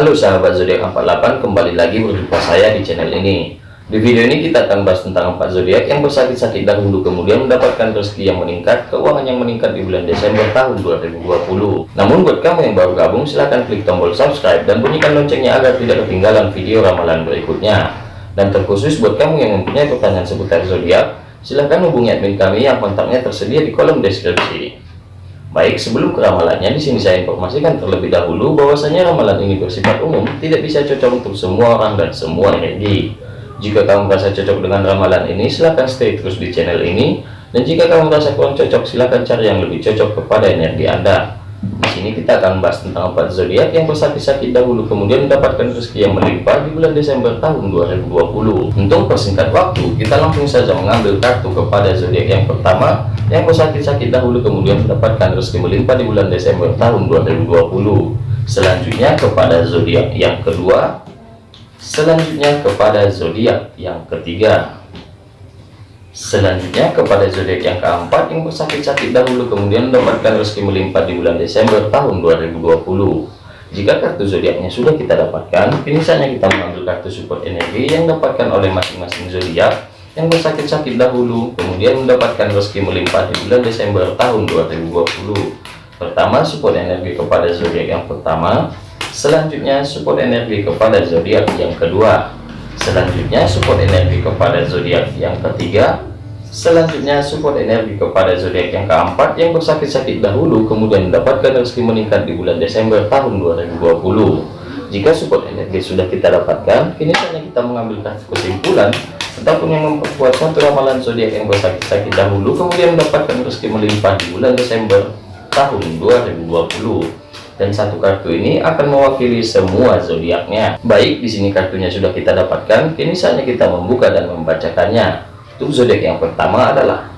Halo sahabat zodiak 48 kembali lagi berjumpa saya di channel ini. Di video ini kita akan bahas tentang empat zodiak yang bersakit-sakit dahulu kemudian mendapatkan rezeki yang meningkat keuangan yang meningkat di bulan Desember tahun 2020 namun buat kamu yang baru gabung silahkan klik tombol subscribe dan bunyikan loncengnya agar tidak ketinggalan video ramalan berikutnya. Dan terkhusus buat kamu yang mempunyai pertanyaan seputar zodiak silahkan hubungi admin kami yang kontaknya tersedia di kolom deskripsi Baik, sebelum ke ramalannya, di sini saya informasikan terlebih dahulu bahwasanya ramalan ini bersifat umum, tidak bisa cocok untuk semua orang dan semua energi. Jika kamu merasa cocok dengan ramalan ini, silahkan stay terus di channel ini. Dan jika kamu merasa kurang cocok, silahkan cari yang lebih cocok kepada energi Anda. Di sini kita akan bahas tentang empat zodiak yang bersakit-sakit dahulu kemudian mendapatkan rezeki yang melimpah di bulan Desember tahun 2020. Untuk persingkat waktu, kita langsung saja mengambil kartu kepada zodiak yang pertama yang bersakit-sakit dahulu kemudian mendapatkan rezeki melimpah di bulan Desember tahun 2020 selanjutnya kepada zodiak yang kedua. Selanjutnya kepada zodiak yang ketiga selanjutnya kepada zodiak yang keempat yang bersakit-sakit dahulu kemudian mendapatkan rezeki melimpah di bulan Desember tahun 2020 jika kartu zodiaknya sudah kita dapatkan kini saatnya kita mengambil kartu support energi yang dapatkan oleh masing-masing zodiak yang bersakit-sakit dahulu kemudian mendapatkan rezeki melimpah di bulan Desember tahun 2020 pertama support energi kepada zodiak yang pertama. Selanjutnya support energi kepada zodiak yang kedua selanjutnya support energi kepada zodiak yang ketiga. Selanjutnya support energi kepada zodiak yang keempat yang bersakit-sakit dahulu kemudian mendapatkan rezeki meningkat di bulan Desember tahun 2020 jika support energi sudah kita dapatkan kini saatnya kita mengambil kesimpulan ataupun yang memperkuat suatu ramalan zodiak yang bersakit-sakit dahulu kemudian mendapatkan rezeki melimpah di bulan Desember tahun 2020 dan satu kartu ini akan mewakili semua zodiaknya. Baik di sini kartunya sudah kita dapatkan. Kini saatnya kita membuka dan membacakannya. Untuk zodiak yang pertama adalah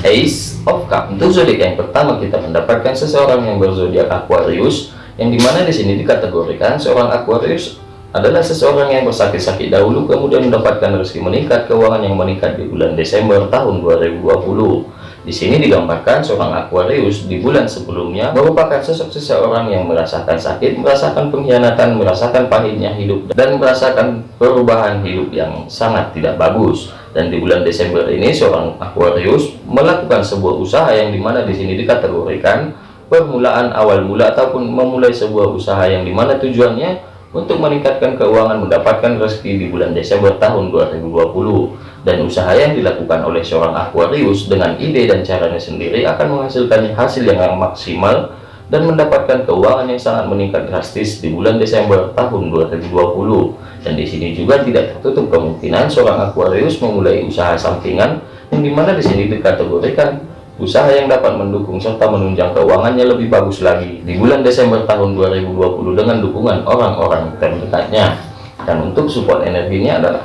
Ace of Cup untuk zodiak yang pertama kita mendapatkan seseorang yang berzodiak Aquarius yang di mana di sini dikategorikan seorang Aquarius adalah seseorang yang bersakit-sakit dahulu kemudian mendapatkan rezeki meningkat keuangan yang meningkat di bulan Desember tahun 2020 di sini digambarkan seorang Aquarius di bulan sebelumnya merupakan sosok seseorang yang merasakan sakit, merasakan pengkhianatan, merasakan pahitnya hidup, dan merasakan perubahan hidup yang sangat tidak bagus. Dan di bulan Desember ini seorang Aquarius melakukan sebuah usaha yang di mana di sini dikategorikan permulaan awal mula ataupun memulai sebuah usaha yang di mana tujuannya untuk meningkatkan keuangan mendapatkan rezeki di bulan Desember tahun 2020 dan usaha yang dilakukan oleh seorang Aquarius dengan ide dan caranya sendiri akan menghasilkan hasil yang maksimal dan mendapatkan keuangan yang sangat meningkat drastis di bulan Desember tahun 2020 dan di sini juga tidak tertutup kemungkinan seorang Aquarius memulai usaha sampingan yang di mana di sini dikategorikan usaha yang dapat mendukung serta menunjang keuangannya lebih bagus lagi di bulan Desember tahun 2020 dengan dukungan orang-orang terdekatnya. Dan untuk support energinya adalah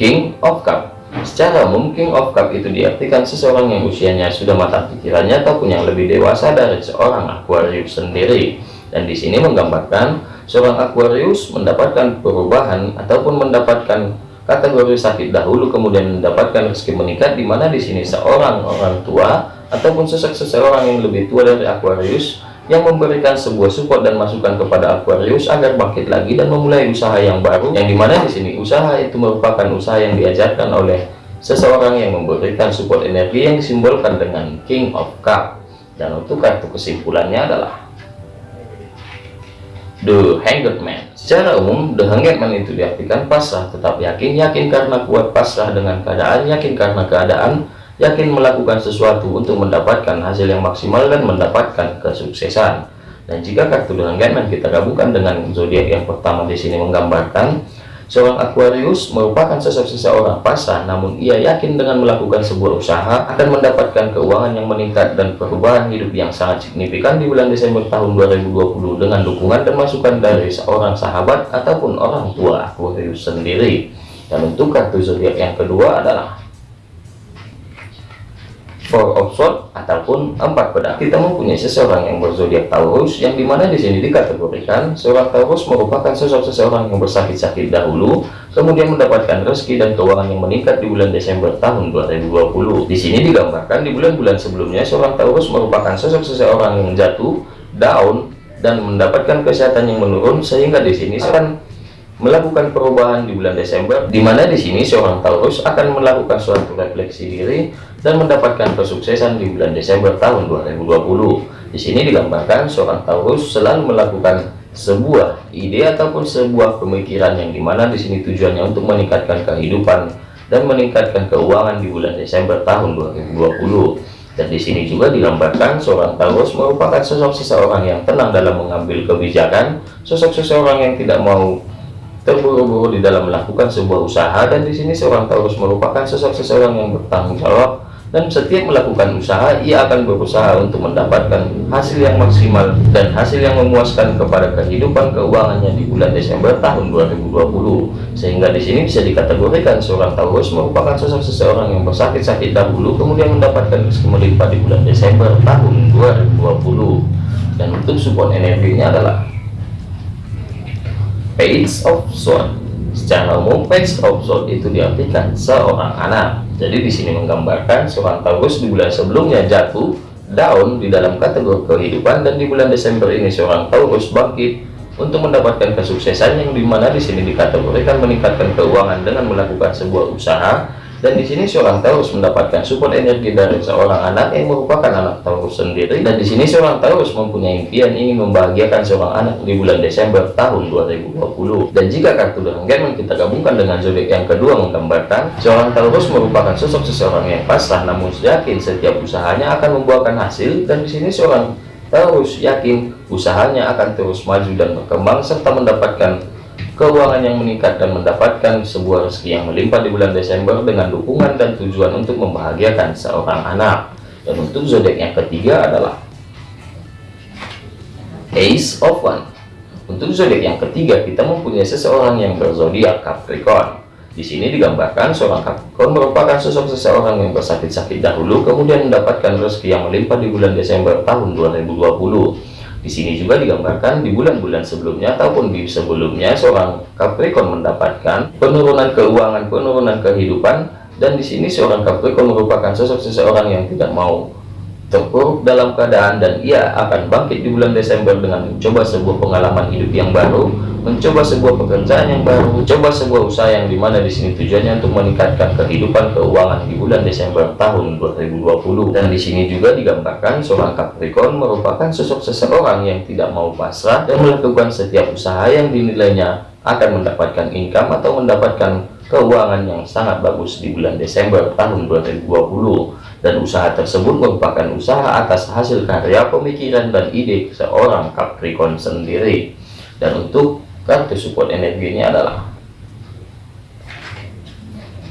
King of Cup. Secara umum King of Cup itu diartikan seseorang yang usianya sudah matang pikirannya ataupun yang lebih dewasa dari seorang Aquarius sendiri. Dan di sini menggambarkan seorang Aquarius mendapatkan perubahan ataupun mendapatkan kategori sakit dahulu kemudian mendapatkan rezeki meningkat di mana di sini seorang orang tua ataupun sosok seseorang yang lebih tua dari Aquarius yang memberikan sebuah support dan masukan kepada Aquarius agar bangkit lagi dan memulai usaha yang baru yang di mana di sini usaha itu merupakan usaha yang diajarkan oleh seseorang yang memberikan support energi yang disimbolkan dengan King of Cup dan untuk kartu kesimpulannya adalah The Hanged Man. Secara umum, The Hanged Man itu diartikan pasrah, tetap yakin, yakin karena kuat pasrah dengan keadaan, yakin karena keadaan, yakin melakukan sesuatu untuk mendapatkan hasil yang maksimal dan mendapatkan kesuksesan. Dan jika kartu The Hanged Man kita gabungkan dengan zodiak yang pertama di sini menggambarkan Seorang Aquarius merupakan sosok seseorang pasrah, namun ia yakin dengan melakukan sebuah usaha akan mendapatkan keuangan yang meningkat dan perubahan hidup yang sangat signifikan di bulan Desember tahun 2020 dengan dukungan dan masukan dari seorang sahabat ataupun orang tua Aquarius sendiri. Dan untuk kartu zodiak yang kedua adalah Four of Swords ataupun empat pedang. Kita mempunyai seseorang yang berzodiak Taurus yang di mana di sini dikategorikan seorang Taurus merupakan sosok seseorang yang bersakit-sakit dahulu, kemudian mendapatkan rezeki dan keuangan yang meningkat di bulan Desember tahun 2020. Di sini digambarkan di bulan-bulan sebelumnya seorang Taurus merupakan sosok seseorang yang jatuh, down, dan mendapatkan kesehatan yang menurun sehingga di sini akan melakukan perubahan di bulan Desember di mana di sini seorang Taurus akan melakukan suatu refleksi diri dan mendapatkan kesuksesan di bulan Desember tahun 2020 di sini digambarkan seorang Taurus selalu melakukan sebuah ide ataupun sebuah pemikiran yang di mana di sini tujuannya untuk meningkatkan kehidupan dan meningkatkan keuangan di bulan Desember tahun 2020 dan di sini juga digambarkan seorang Taurus merupakan sosok seseorang yang tenang dalam mengambil kebijakan sosok seseorang yang tidak mau terburu-buru di dalam melakukan sebuah usaha dan di sini seorang Taurus merupakan sosok seseorang yang bertanggung jawab dan setiap melakukan usaha ia akan berusaha untuk mendapatkan hasil yang maksimal dan hasil yang memuaskan kepada kehidupan keuangannya di bulan Desember tahun 2020 sehingga di sini bisa dikategorikan seorang Taurus merupakan sosok seseorang yang bersakit-sakit dahulu kemudian mendapatkan melimpah di bulan Desember tahun 2020 dan untuk support energinya adalah page of sword. Secara umum page of sword itu diartikan seorang anak. Jadi di sini menggambarkan seorang Taurus di bulan sebelumnya jatuh down di dalam kategori kehidupan dan di bulan Desember ini seorang Taurus bangkit untuk mendapatkan kesuksesan yang di mana di sini dikategorikan meningkatkan keuangan dengan melakukan sebuah usaha dan di sini seorang Taurus mendapatkan support energi dari seorang anak yang merupakan anak Taurus sendiri. Dan di sini seorang Taurus mempunyai impian ingin membahagiakan seorang anak di bulan Desember tahun 2020 dan jika kartu dengan kita gabungkan dengan zodiak yang kedua menggambarkan seorang Taurus merupakan sosok seseorang yang pasrah namun yakin setiap usahanya akan membuahkan hasil. Dan di sini seorang Taurus yakin usahanya akan terus maju dan berkembang serta mendapatkan keuangan yang meningkat dan mendapatkan sebuah rezeki yang melimpah di bulan Desember dengan dukungan dan tujuan untuk membahagiakan seorang anak. Dan untuk zodiak yang ketiga adalah Ace of One. Untuk zodiak yang ketiga kita mempunyai seseorang yang berzodiak Capricorn. Di sini digambarkan seorang Capricorn merupakan sosok seseorang yang bersakit-sakit dahulu kemudian mendapatkan rezeki yang melimpah di bulan Desember tahun 2020 di sini juga digambarkan di bulan-bulan sebelumnya ataupun di sebelumnya seorang Capricorn mendapatkan penurunan keuangan, penurunan kehidupan. Dan di sini seorang Capricorn merupakan sosok seseorang yang tidak mau terpuruk dalam keadaan dan ia akan bangkit di bulan Desember dengan mencoba sebuah pengalaman hidup yang baru, mencoba sebuah pekerjaan yang baru, mencoba sebuah usaha yang di mana di sini tujuannya untuk meningkatkan kehidupan keuangan di bulan Desember tahun 2020 dan di sini juga digambarkan seorang Capricorn merupakan sosok seseorang yang tidak mau pasrah dan melakukan setiap usaha yang dinilainya akan mendapatkan income atau mendapatkan keuangan yang sangat bagus di bulan Desember tahun 2020 dan usaha tersebut merupakan usaha atas hasil karya pemikiran dan ide seorang Capricorn sendiri. Dan untuk kartu support energinya adalah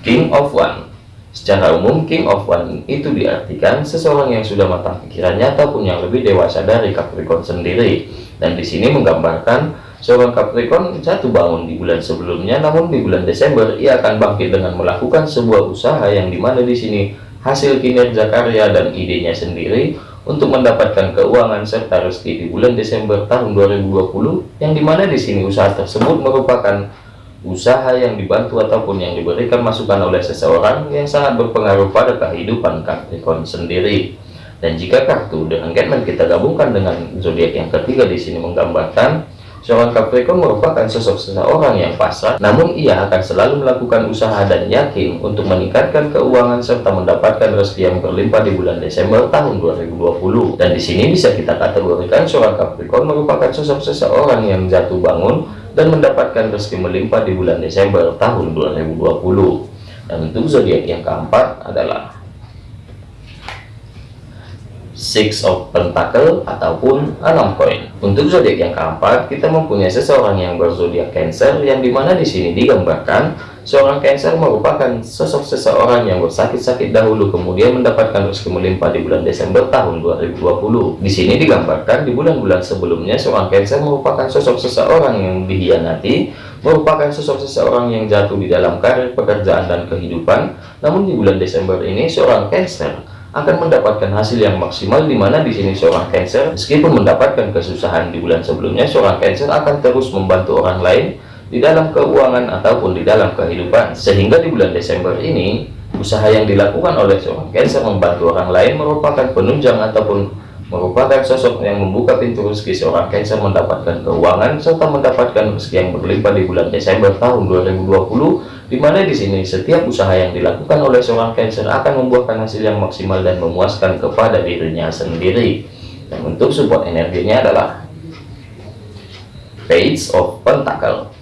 King of One. Secara umum King of One itu diartikan seseorang yang sudah matang pikirannya ataupun yang lebih dewasa dari Capricorn sendiri. Dan di sini menggambarkan seorang Capricorn jatuh bangun di bulan sebelumnya namun di bulan Desember ia akan bangkit dengan melakukan sebuah usaha yang di mana di sini hasil kinerja karya dan idenya sendiri untuk mendapatkan keuangan serta rezeki di bulan Desember tahun 2020 yang di mana di sini usaha tersebut merupakan usaha yang dibantu ataupun yang diberikan masukan oleh seseorang yang sangat berpengaruh pada kehidupan Capricorn sendiri. Dan jika kartu dengan Getman kita gabungkan dengan zodiak yang ketiga di sini menggambarkan Seorang Capricorn merupakan sosok seseorang yang pasrah, namun ia akan selalu melakukan usaha dan yakin untuk meningkatkan keuangan serta mendapatkan rezeki yang berlimpah di bulan Desember tahun 2020. Dan di sini bisa kita kategorikan seorang Capricorn merupakan sosok seseorang yang jatuh bangun dan mendapatkan rezeki melimpah di bulan Desember tahun 2020. Dan untuk zodiak yang keempat adalah Six of Pentacle ataupun enam koin. Untuk zodiak yang keempat, kita mempunyai seseorang yang berzodiak Cancer yang di mana di sini digambarkan seorang Cancer merupakan sosok seseorang yang bersakit-sakit dahulu kemudian mendapatkan rezeki melimpah di bulan Desember tahun 2020. Di sini digambarkan di bulan-bulan sebelumnya seorang Cancer merupakan sosok seseorang yang dihianati, merupakan sosok seseorang yang jatuh di dalam karir pekerjaan dan kehidupan. Namun di bulan Desember ini seorang Cancer akan mendapatkan hasil yang maksimal di mana di sini seorang Cancer meskipun mendapatkan kesusahan di bulan sebelumnya seorang Cancer akan terus membantu orang lain di dalam keuangan ataupun di dalam kehidupan. Sehingga di bulan Desember ini usaha yang dilakukan oleh seorang Cancer membantu orang lain merupakan penunjang ataupun merupakan sosok yang membuka pintu rezeki seorang Cancer mendapatkan keuangan serta mendapatkan rezeki yang berlimpah di bulan Desember tahun 2020 di mana di sini setiap usaha yang dilakukan oleh seorang Cancer akan membuahkan hasil yang maksimal dan memuaskan kepada dirinya sendiri. Dan untuk support energinya adalah Page of Pentacle.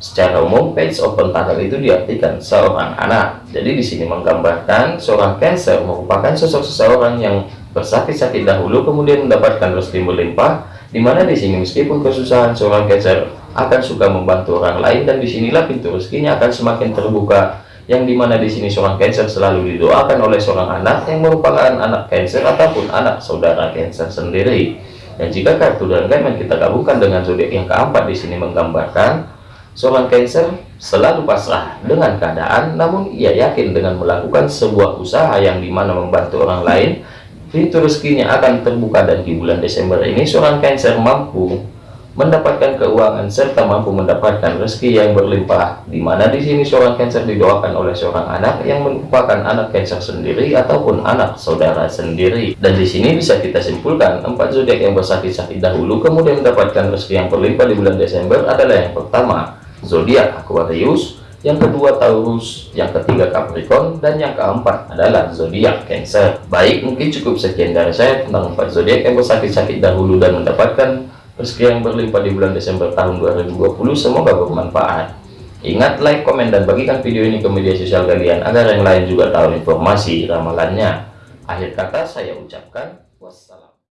Secara umum, Page of Pentacle itu diartikan seorang anak. Jadi di sini menggambarkan seorang Cancer merupakan sosok seseorang yang bersakit-sakit dahulu kemudian mendapatkan rezeki berlimpah di mana di sini meskipun kesusahan seorang Cancer akan suka membantu orang lain dan di sinilah pintu rezekinya akan semakin terbuka yang di mana di sini seorang Cancer selalu didoakan oleh seorang anak yang merupakan anak Cancer ataupun anak saudara Cancer sendiri. Dan jika kartu dan yang kita gabungkan dengan zodiak yang keempat di sini menggambarkan seorang Cancer selalu pasrah dengan keadaan namun ia yakin dengan melakukan sebuah usaha yang di mana membantu orang lain pintu rezekinya akan terbuka dan di bulan Desember ini seorang Cancer mampu mendapatkan keuangan serta mampu mendapatkan rezeki yang berlimpah di mana di sini seorang Cancer didoakan oleh seorang anak yang merupakan anak Cancer sendiri ataupun anak saudara sendiri. Dan di sini bisa kita simpulkan empat zodiak yang bersakit-sakit dahulu kemudian mendapatkan rezeki yang berlimpah di bulan Desember adalah yang pertama zodiak Aquarius yang kedua Taurus, yang ketiga Capricorn, dan yang keempat adalah zodiak Cancer. Baik, mungkin cukup sekian dari saya tentang empat zodiak yang bersakit-sakit dahulu dan mendapatkan rezeki yang berlimpah di bulan Desember tahun 2020 semoga bermanfaat. Ingat like komen dan bagikan video ini ke media sosial kalian agar yang lain juga tahu informasi ramalannya. Akhir kata saya ucapkan